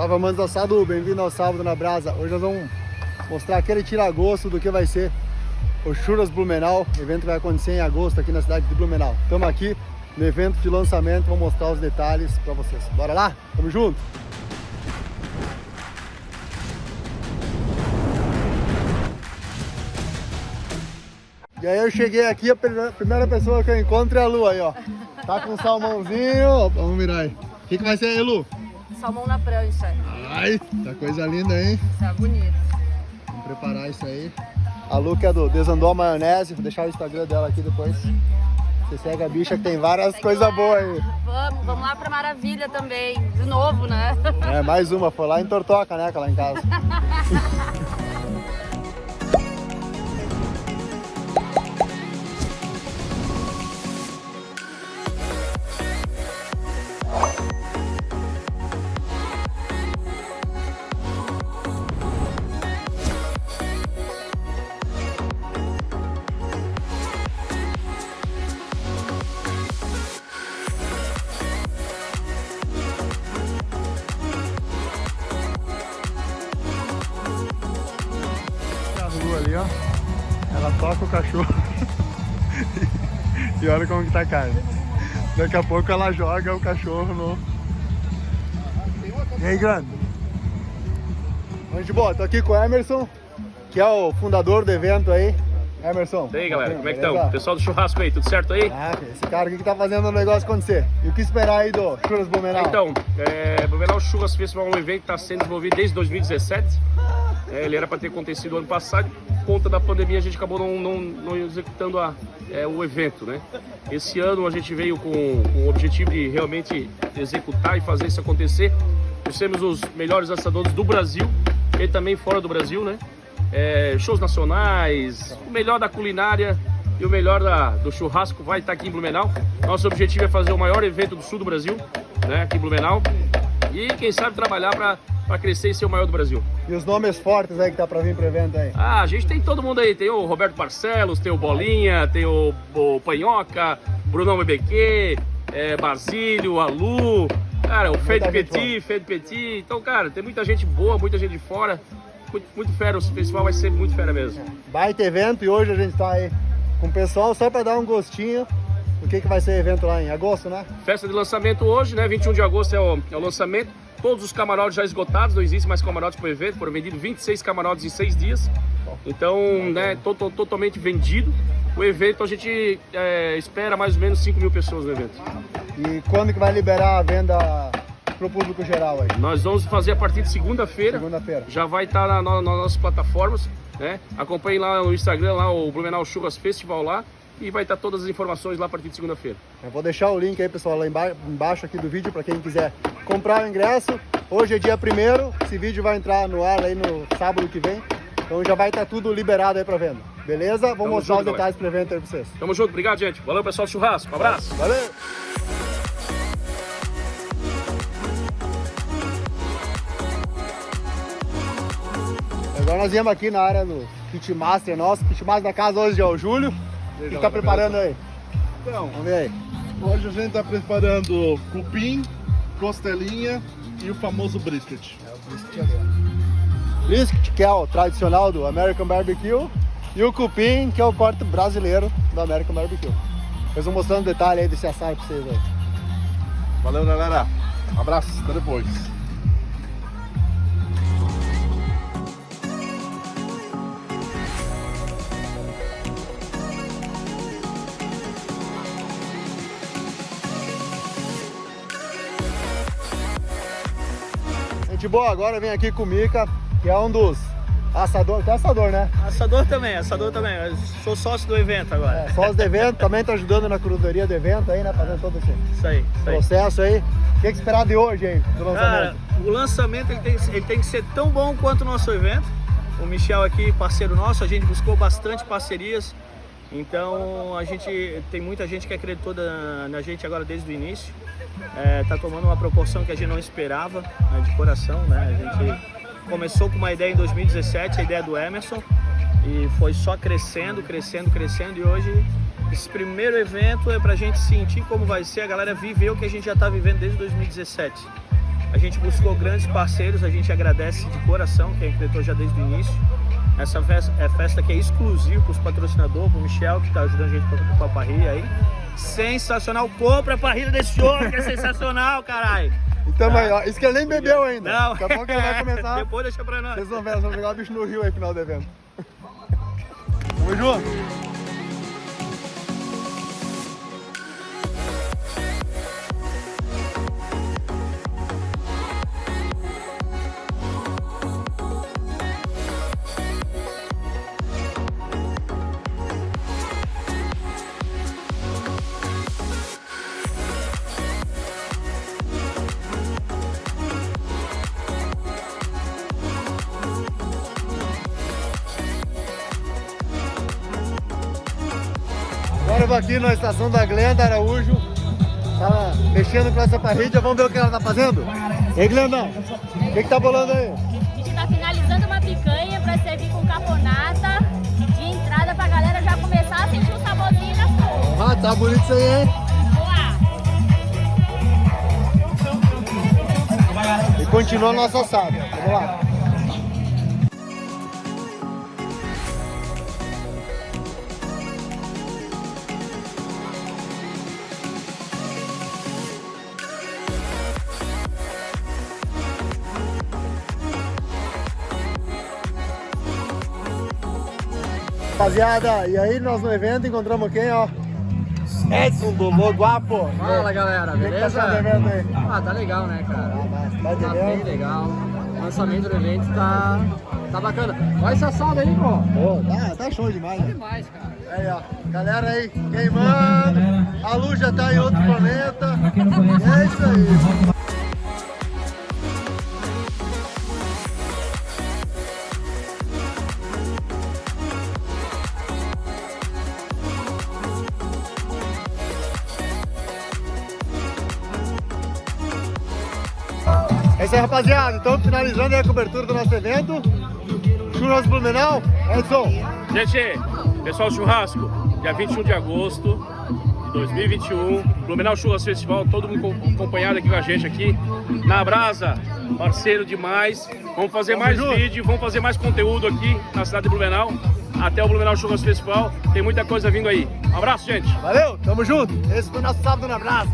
Salve amantes do assado, bem-vindo ao Sábado na Brasa. Hoje nós vamos mostrar aquele tira-gosto do que vai ser o Churras Blumenau. O evento vai acontecer em agosto aqui na cidade de Blumenau. Estamos aqui no evento de lançamento, vou mostrar os detalhes para vocês. Bora lá? Tamo junto! E aí eu cheguei aqui, a primeira pessoa que eu encontro é a Lu aí, ó. Tá com salmãozinho, vamos mirar aí. O que, que vai ser aí, Lu? Salmão na prancha. Ai, tá coisa linda, hein? É bonito. Vamos preparar isso aí. A Lu que é do Desandou a Maionese, vou deixar o Instagram dela aqui depois. Você segue a bicha que tem várias coisas boas aí. Vamos, vamos lá pra Maravilha também, de novo, né? É, mais uma, foi lá em Tortoca, né, lá em casa. ali, ó. Ela toca o cachorro. e olha como que tá a carne. Daqui a pouco ela joga o cachorro no... E aí, grande? Gente boa, tô aqui com o Emerson, que é o fundador do evento aí. Emerson. E aí, galera, como é que estão? Pessoal do churrasco aí, tudo certo aí? Ah, esse cara aqui que tá fazendo o negócio acontecer. E o que esperar aí do Churras Blumenau? Então, é, Blumenau Churras Festival é um evento que está sendo desenvolvido desde 2017. É, ele era para ter acontecido ano passado, por conta da pandemia a gente acabou não, não, não executando a, é, o evento, né? Esse ano a gente veio com, com, o objetivo de realmente executar e fazer isso acontecer. Nós temos os melhores assadores do Brasil e também fora do Brasil, né? É, shows nacionais, o melhor da culinária e o melhor da, do churrasco vai estar aqui em Blumenau. Nosso objetivo é fazer o maior evento do sul do Brasil, né? Aqui em Blumenau. E quem sabe trabalhar para para crescer e ser o maior do Brasil. E os nomes fortes aí que tá para vir pro evento aí? Ah, a gente tem todo mundo aí, tem o Roberto Barcelos, tem o Bolinha, tem o, o Panhoca, Brunão BBQ, é, Basílio, Alu, cara, o Fede Petit, Fede Petit, então, cara, tem muita gente boa, muita gente de fora, muito, muito fera, o festival vai ser muito fera mesmo. Baita evento e hoje a gente tá aí com o pessoal só para dar um gostinho do que, que vai ser o evento lá em agosto, né? Festa de lançamento hoje, né? 21 de agosto é o, é o lançamento. Todos os camarotes já esgotados, não existe mais camarotes para o evento, foram vendidos 26 camarotes em 6 dias. Então, né, to to totalmente vendido. O evento a gente é, espera mais ou menos 5 mil pessoas no evento. E quando que vai liberar a venda para o público geral aí? Nós vamos fazer a partir de segunda-feira. Segunda-feira. Já vai estar tá na, na, nas nossas plataformas, né? Acompanhe lá no Instagram, lá o Blumenau Churras Festival lá e vai estar todas as informações lá a partir de segunda-feira. Eu vou deixar o link aí, pessoal, lá embaixo aqui do vídeo para quem quiser comprar o ingresso. Hoje é dia primeiro, esse vídeo vai entrar no ar aí no sábado que vem. Então já vai estar tudo liberado aí para venda. Beleza? Vou Tamo mostrar junto, os detalhes para o evento aí para vocês. Tamo junto, obrigado, gente. Valeu, pessoal churrasco. Um abraço. Valeu! Agora nós viemos aqui na área do Kitmaster nosso. Kitmaster da casa hoje é o Júlio. O que está preparando aí? Então, Vamos ver aí. Hoje a gente está preparando cupim, costelinha e o famoso brisket. É o brisket. Brisket, que é o tradicional do American Barbecue. E o cupim, que é o corte brasileiro do American Barbecue. Eles vão mostrando detalhe aí desse assado para vocês aí. Valeu, galera. Um abraço, até depois. Gente boa, agora vem aqui com o Mica, que é um dos assadores, tem assador, né? Assador também, assador também, eu sou sócio do evento agora. É, sócio do evento, também tá ajudando na curadoria do evento aí, né? Fazendo todo esse isso aí, isso processo aí. O que, é que esperar de hoje aí, do lançamento? O lançamento ele tem, ele tem que ser tão bom quanto o nosso evento. O Michel aqui, parceiro nosso, a gente buscou bastante parcerias. Então a gente tem muita gente que acreditou na, na gente agora desde o início está é, tomando uma proporção que a gente não esperava né, de coração. Né? A gente começou com uma ideia em 2017, a ideia do Emerson, e foi só crescendo, crescendo, crescendo, e hoje esse primeiro evento é para a gente sentir como vai ser, a galera viver o que a gente já está vivendo desde 2017. A gente buscou grandes parceiros, a gente agradece de coração quem acreditou já desde o início. Essa festa é festa que é exclusiva para os patrocinadores, para o Michel, que está ajudando a gente com a parrilha aí. Sensacional, compra a parrilha desse homem, que é sensacional, caralho. Então, aí, ó, isso que ele nem bebeu ainda. Não, Daqui a pouco ele vai começar. Depois deixa pra nós. Vocês vão ver, nós vamos pegar o bicho no rio aí, final do evento. Tamo junto. Vou aqui na estação da Glenda Araújo. Tá mexendo com essa parrilha. Vamos ver o que ela tá fazendo? Ei, Glendão, o que, que tá bolando aí? A gente tá finalizando uma picanha pra servir com caponata de entrada pra galera já começar a sentir o saborzinho coisas. Ah, tá bonito isso aí, hein? Vamos lá. E continua a nossa assada. Vamos lá. Rapaziada, e aí nós no evento encontramos quem, ó? Edson do Loguapo. Fala galera, O que que tá beleza? aí? Ah, tá legal, né, cara? Tá Tá bem legal. O lançamento do evento tá, tá bacana. Olha essa assada aí, pô. Pô, tá, tá show demais, né? Demais, cara. Aí, ó, galera aí queimando, a luz já tá em outro planeta. É isso aí. Isso aí, rapaziada. Então, finalizando aí a cobertura do nosso evento. Churras Blumenau. Edson, Gente, pessoal churrasco, dia 21 de agosto de 2021, Blumenau Churras Festival, todo mundo com- acompanhado aqui com a gente aqui na Brasa, parceiro demais. Vamos fazer mais junto. vídeo, vamos fazer mais conteúdo aqui na cidade de Blumenau, até o Blumenau Churras Festival. Tem muita coisa vindo aí. Um abraço, gente. valeu, tamo junto. Esse foi o nosso sábado na Brasa.